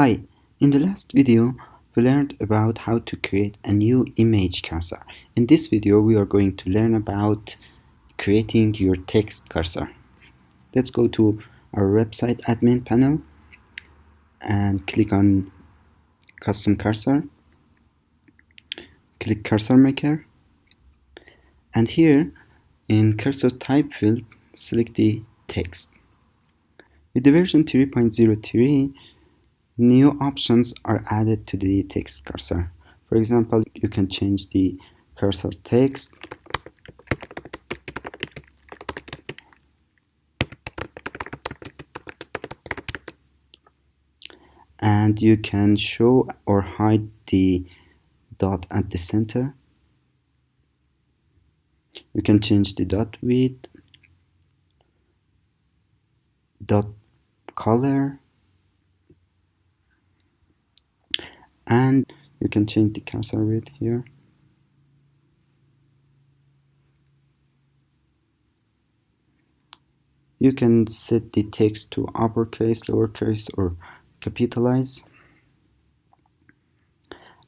Hi, in the last video we learned about how to create a new image cursor. In this video we are going to learn about creating your text cursor. Let's go to our website admin panel and click on custom cursor. Click cursor maker and here in cursor type field select the text. With the version 3.03 new options are added to the text cursor. For example, you can change the cursor text and you can show or hide the dot at the center. You can change the dot width, dot color, and you can change the cursor width here. You can set the text to uppercase lowercase or capitalize.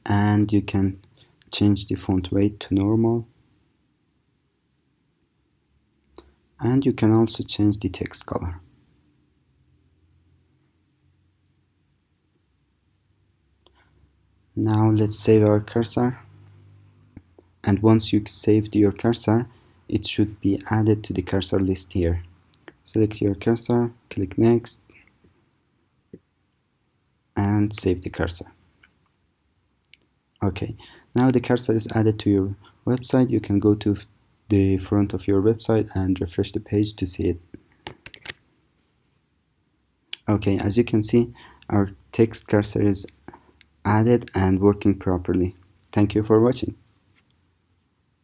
And you can change the font weight to normal. And you can also change the text color now let's save our cursor. And once you saved your cursor it should be added to the cursor list here. Select your cursor click next and save the cursor. Okay now the cursor is added to your website. You can go to the front of your website and refresh the page to see it. Okay as you can see our text cursor is added and working properly. Thank you for watching.